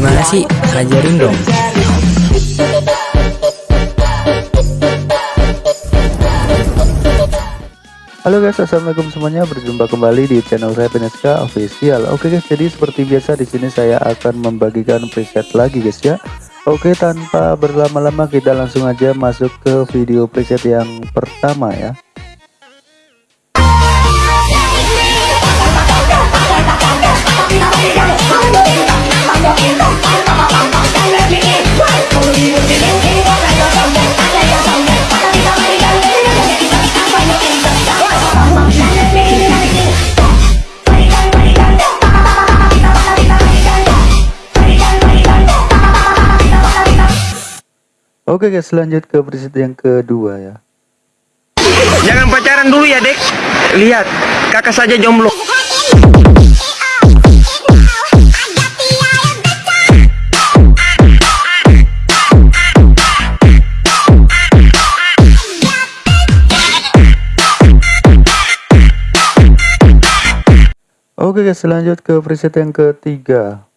Gimana sih? Ajarin dong. Halo guys, assalamualaikum semuanya. Berjumpa kembali di channel saya Peneska Official. Oke guys, jadi seperti biasa di sini saya akan membagikan preset lagi guys ya. Oke, tanpa berlama-lama kita langsung aja masuk ke video preset yang pertama ya. Oke guys, lanjut ke preset yang kedua ya. Jangan pacaran dulu ya, Dek. Lihat, kakak saja jomblo. Oke guys, lanjut ke preset yang ketiga.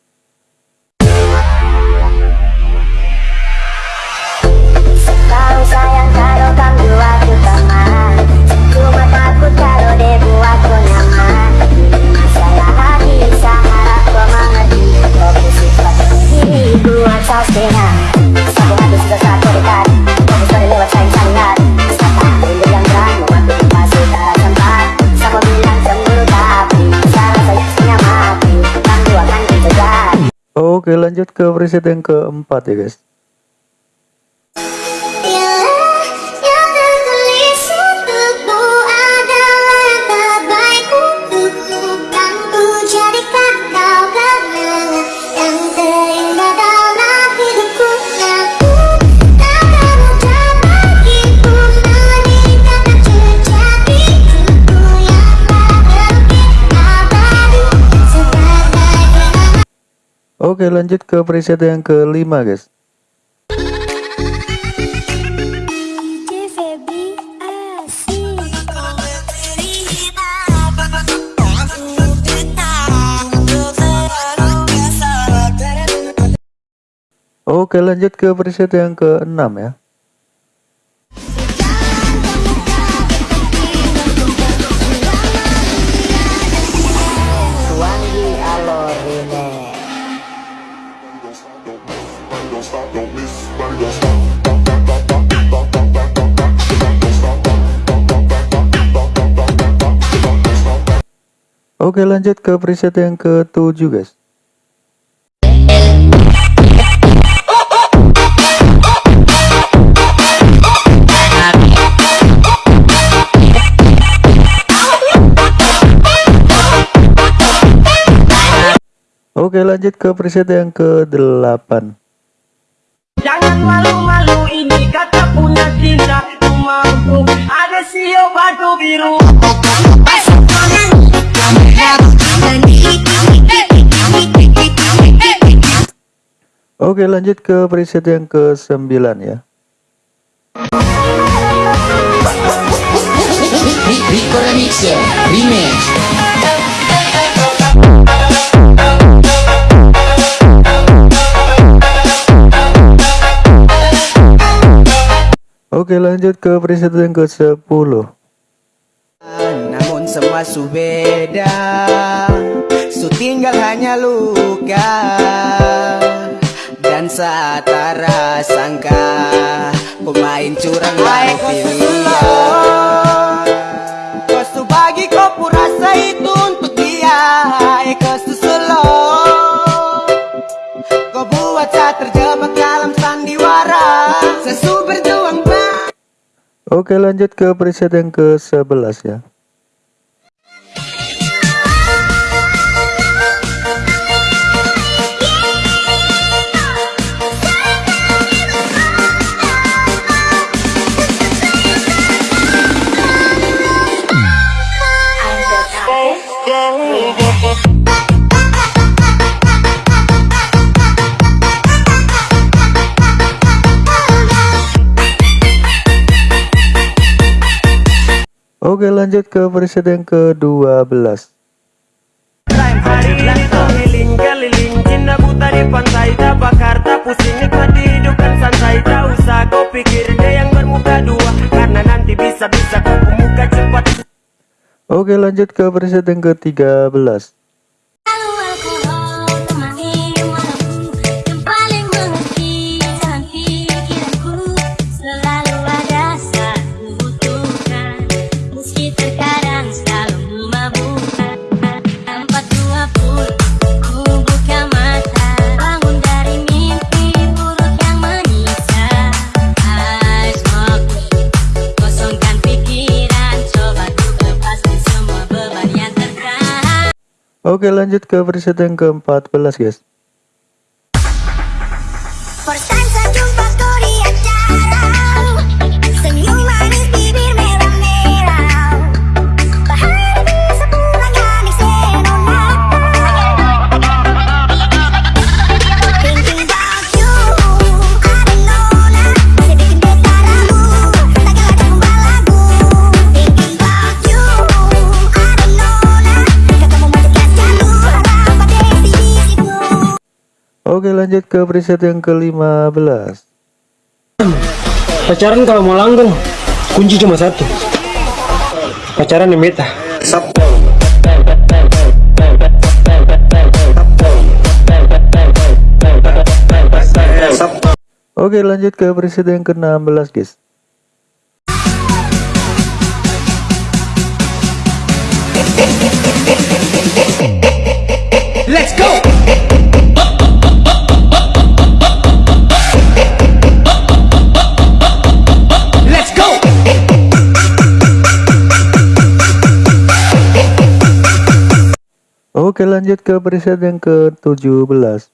Oke, lanjut ke preset yang keempat ya guys. Oke, lanjut ke preset yang kelima guys. Oke, lanjut ke preset yang keenam ya. Oke, lanjut ke preset yang ketujuh guys. Oke, lanjut ke preset yang ke-8. Jangan malu-malu ini kata punya cinta mampu ada sio batu biru Oke, lanjut ke preset yang ke-9 ya. Remix Oke, lanjut ke preset yang ke-10. Namun semua su beda Su tinggal hanya luka. Dan saat sangka Pemain curang baru pilihan Kau bagi kau rasa itu Oke, lanjut ke preset yang ke-11 ya. Nanti bisa-bisa kau muka cepat Oke lanjut ke preset yang ke-13 Oke lanjut ke preset yang ke-14 guys Oke lanjut ke preset yang ke-15 Pacaran kalau mau langgeng, kunci cuma satu. Pacaran yang meta. Oke lanjut ke preset yang ke-16 guys Let's go! Oke lanjut ke preset yang ke-17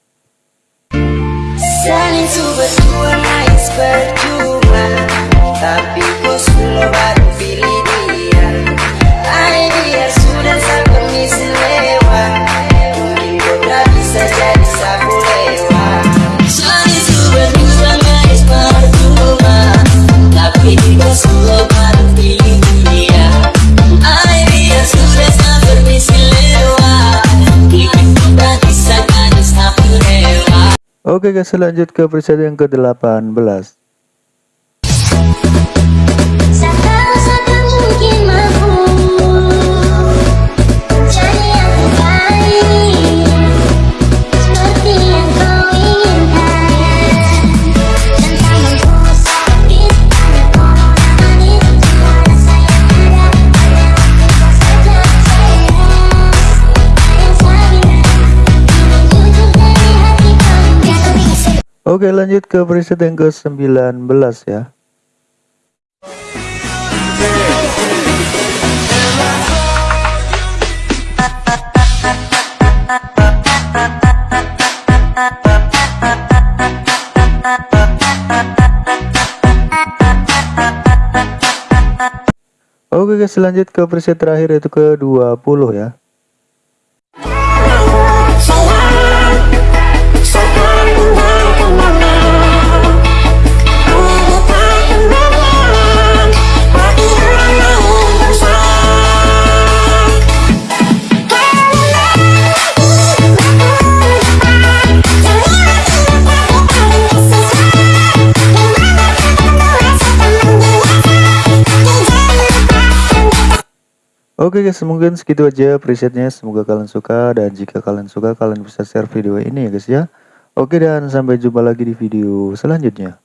Oke guys lanjut ke preset yang ke-18 Oke lanjut ke preset yang ke-19 ya. Oke guys lanjut ke preset terakhir yaitu ke 20 ya Oke guys mungkin segitu aja presetnya. Semoga kalian suka dan jika kalian suka kalian bisa share video ini ya guys ya. Oke dan sampai jumpa lagi di video selanjutnya